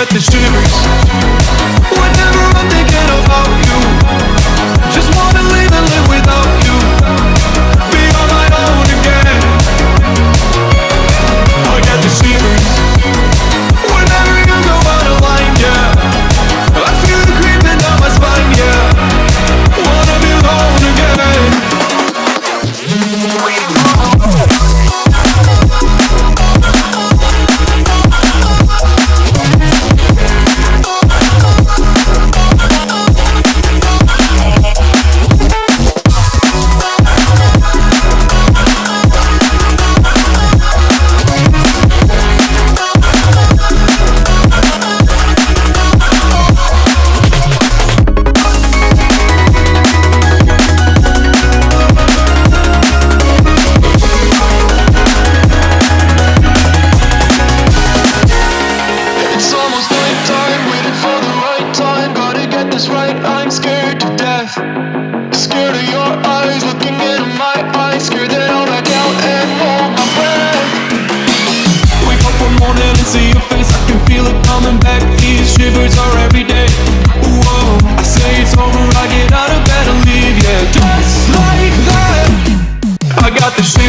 at the streamers Gotta get this right, I'm scared to death. Scared of your eyes looking into my eyes. Scared that I'll back out and hold my breath. Wake up one morning and see your face, I can feel it coming back. These shivers are every day. Whoa, I say it's over, I get out of bed and leave, yeah, just like that. I got the shivers.